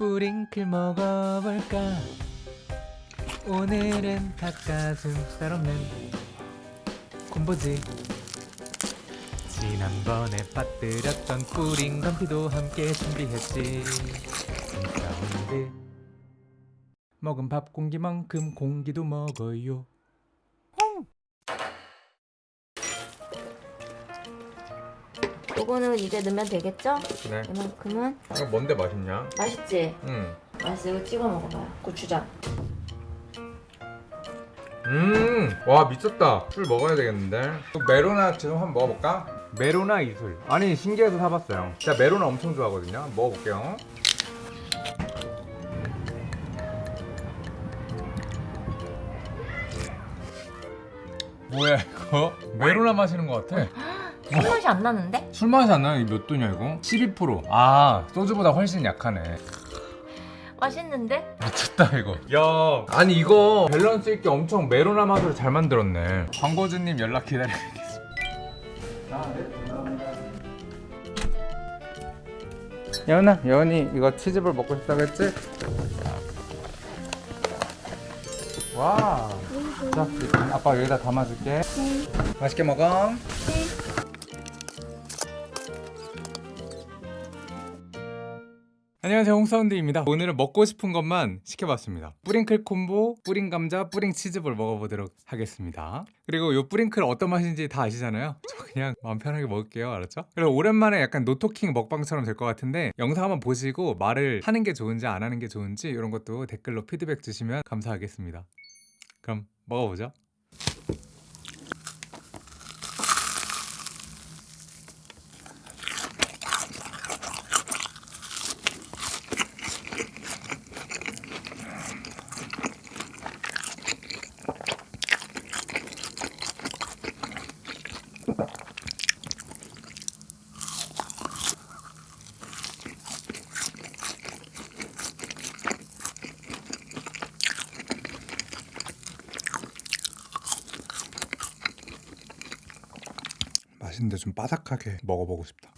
뿌링클 먹어볼까? 오늘은 닭가슴살 없는 콤보지. 지난번에 빠뜨렸던 뿌링 건피도 함께 준비했지. 사운드 먹은 밥 공기만큼 공기도 먹어요 요거는 이제 넣으면 되겠죠? 네 이만큼은 이거 뭔데 맛있냐? 맛있지? 응. 맛있어 이거 찍어 먹어봐요 고추장 음, 와 미쳤다. 술 먹어야 되겠는데. 메로나 지금 한번 먹어볼까? 메로나 이술. 아니 신기해서 사봤어요. 제가 메로나 엄청 좋아하거든요. 먹어볼게요. 뭐야 이거? 메로나 마시는 것 같아. 술 맛이 안 나는데? 술 맛이 안 나는 몇 도냐 이거? 12%. 아 소주보다 훨씬 약하네. 맛있는데? 미쳤다 이거 야 아니 이거 밸런스 있게 엄청 메로나 맛으로 잘 만들었네 광고주님 연락 기다리겠습니다 여은아 여은이 이거 치즈볼 먹고 싶다고 했지? 와 자, 아빠 여기다 담아줄게 맛있게 먹어 안녕하세요 홍사운드입니다. 오늘은 먹고 싶은 것만 시켜봤습니다. 뿌링클 콤보, 뿌링 감자, 뿌링 치즈볼 먹어보도록 하겠습니다. 그리고 요 뿌링클 어떤 맛인지 다 아시잖아요? 저 그냥 마음 편하게 먹을게요 알았죠? 그리고 오랜만에 약간 노토킹 먹방처럼 될 것 같은데 영상 한번 보시고 말을 하는 게 좋은지 안 하는 게 좋은지 이런 것도 댓글로 피드백 주시면 감사하겠습니다. 그럼 먹어보죠 맛있는데 좀 바삭하게 먹어보고 싶다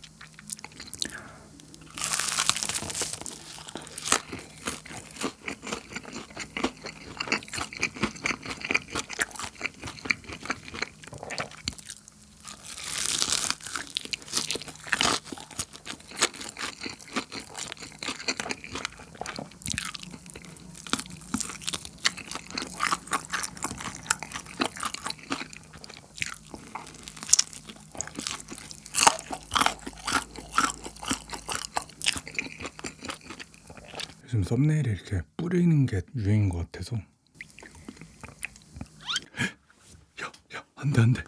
요즘 썸네일에 이렇게 뿌리는 게 유행인 것 같아서 야, 야, 안 돼, 안 돼.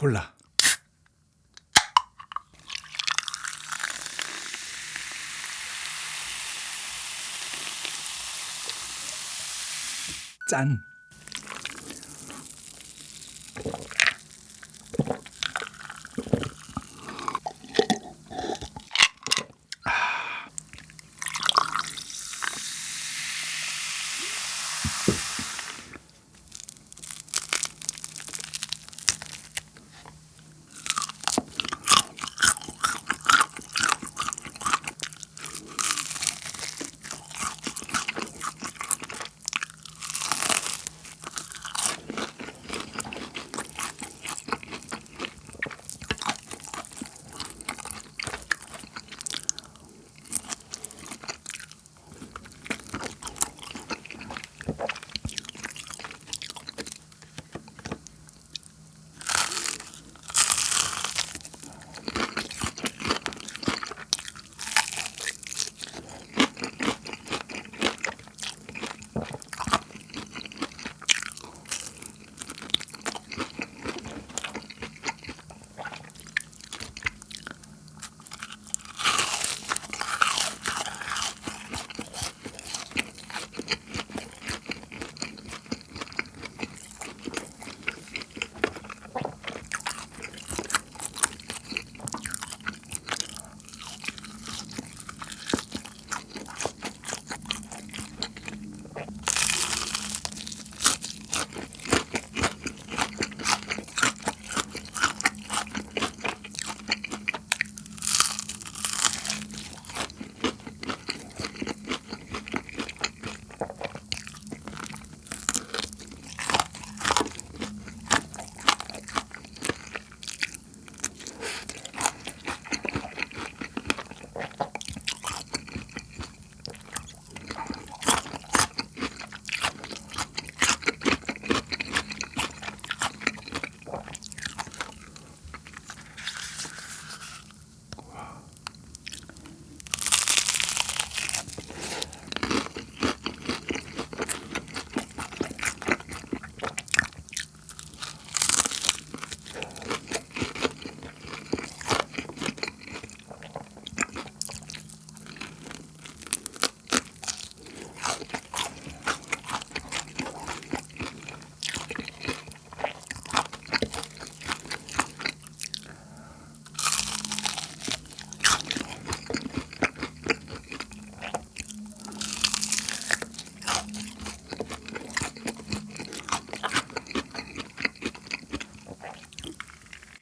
콜라. 짠.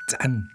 짠.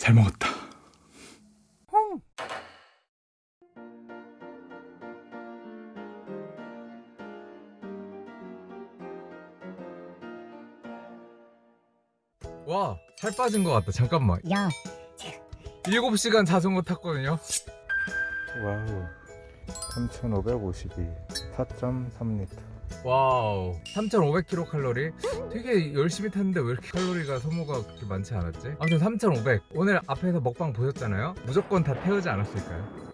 잘 먹었다. 와, 살 빠진 것 같다. 잠깐만. 야 7시간 자전거 탔거든요. 와우. 3,552. 4.3리터. 와우. 3,500kcal. 되게 열심히 탔는데 왜 이렇게 칼로리가 소모가 그렇게 많지 않았지? 아무튼 3,500. 오늘 앞에서 먹방 보셨잖아요. 무조건 다 태우지 않았을까요?